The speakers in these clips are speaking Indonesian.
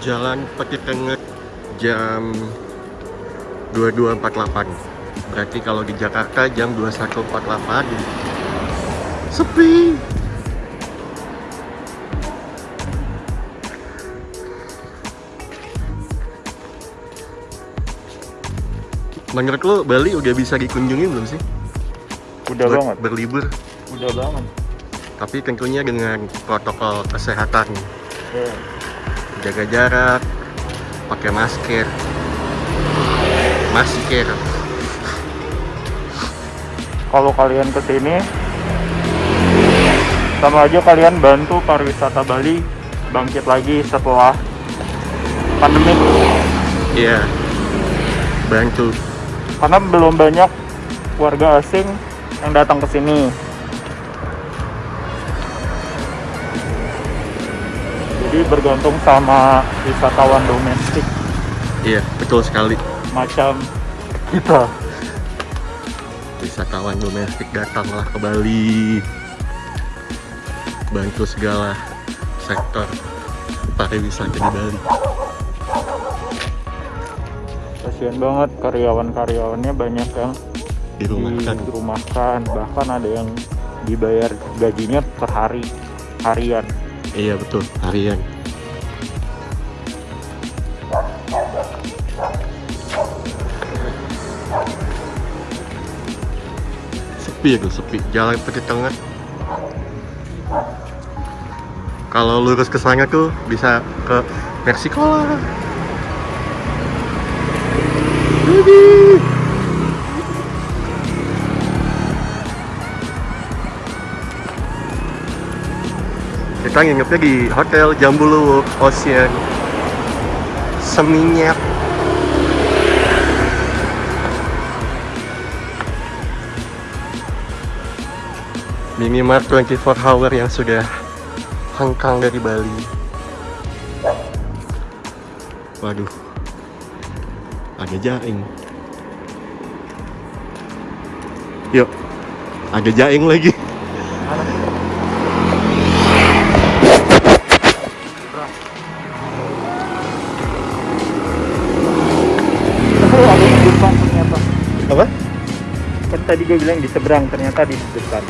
Jalan Peti Tengah jam 22.48 Berarti kalau di Jakarta jam 21.48 Sepi Menurut lo Bali udah bisa dikunjungi belum sih? Udah Buat banget. Berlibur Udah banget. Tapi tentunya dengan protokol kesehatan Ya. Jaga jarak Pakai masker Masker Kalau kalian ke sini, sama aja kalian bantu pariwisata Bali bangkit lagi setelah pandemi. Iya Bantu Karena belum banyak warga asing yang datang ke sini. Jadi bergantung sama wisatawan domestik. Iya betul sekali. Macam kita. wisatawan domestik datanglah ke Bali. Bantu segala sektor pariwisata di Bali. Kasian banget karyawan-karyawannya banyak yang dirumahkan. dirumahkan. Bahkan ada yang dibayar gajinya per hari harian iya betul. Harian. Sepi itu sepi. Jalan pergi tengah. Kalau lurus ke sana tuh bisa ke Meksiko lah. Widih. Kita nginepnya di hotel Jambulu Ocean. Seminyak. Minimark 24 hour yang sudah hengkang dari Bali. Waduh. Ada jaing Yuk. Ada jaing lagi tadi gue bilang di seberang ternyata di depan.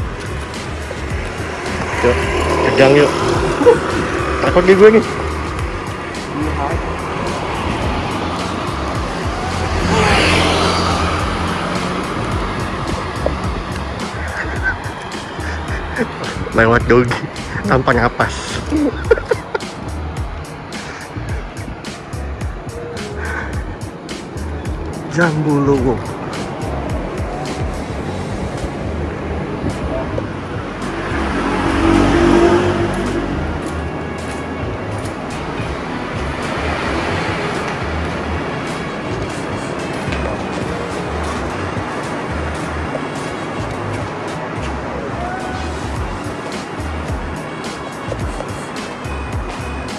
Yuk Kegang yuk. Takut di gue nih lewat dogi tanpa napas Jambulu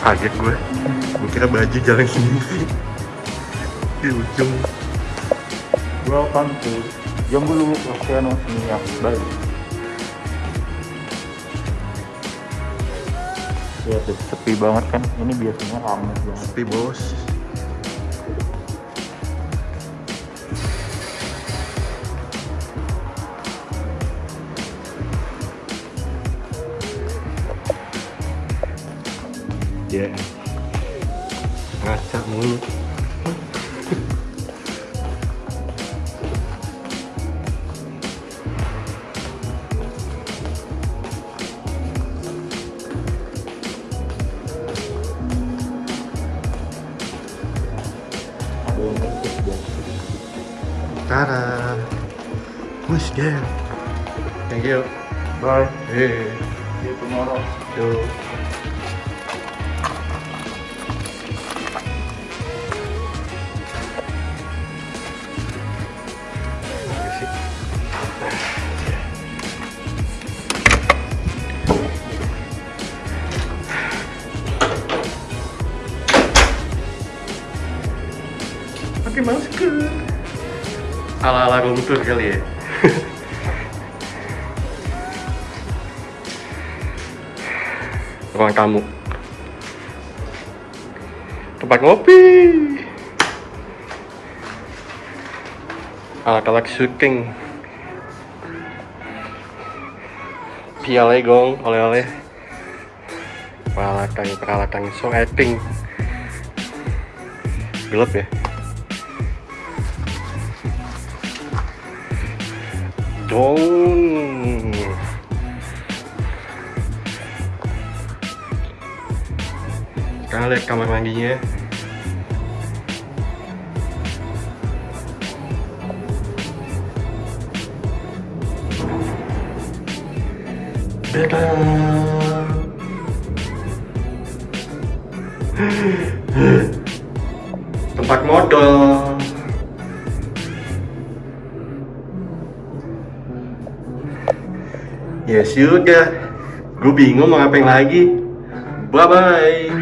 kaget gue. Gue kira baju jalan sendiri. Di ujung. Welcome to Jambulu Oceano Seminyak Bali ya sepi banget kan? Ini biasanya ramai banget. Sepi bos ya ngaca mulu. Tara. Who's there thank you. Bye. Hey see you tomorrow. Yo pakai masker. Ala-ala tour kali ya. Ruang tamu. Tempat ngopi. Alat-alat syuting piala gong oleh-oleh. Peralatan peralatan song acting. Gelap ya dong kita lihat kamar mandinya. Tempat modal. Ya sudah, gue bingung mau ngapain lagi. Bye bye.